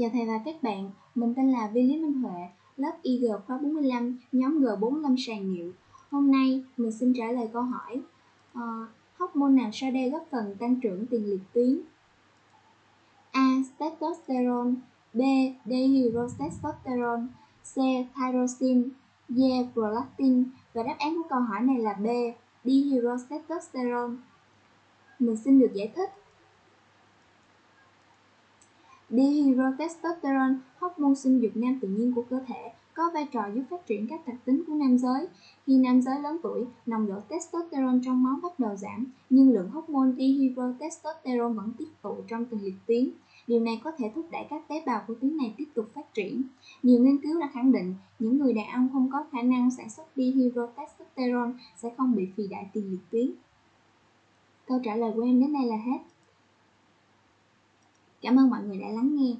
Chào thầy và các bạn, mình tên là Vi Lý Minh Huệ, lớp IG khóa 45, nhóm G45 sàn nhiệu. Hôm nay mình xin trả lời câu hỏi uh, hormone nào sau đây góp phần tăng trưởng tiền liệt tuyến? A. Testosterone B. Dehydrotestosterone C. Tyrosine D. Prolactin Và đáp án của câu hỏi này là B. Dehydrotestosterone. Mình xin được giải thích Dihydrotestosterone, hormone sinh dục nam tự nhiên của cơ thể, có vai trò giúp phát triển các đặc tính của nam giới. Khi nam giới lớn tuổi, nồng độ testosterone trong máu bắt đầu giảm, nhưng lượng hormone dihydrotestosterone vẫn tích tụ trong từng liệt tuyến. Điều này có thể thúc đẩy các tế bào của tuyến này tiếp tục phát triển. Nhiều nghiên cứu đã khẳng định những người đàn ông không có khả năng sản xuất dihydrotestosterone sẽ không bị phì đại tiền liệt tuyến. Câu trả lời của em đến đây là hết. Cảm ơn mọi người đã lắng nghe.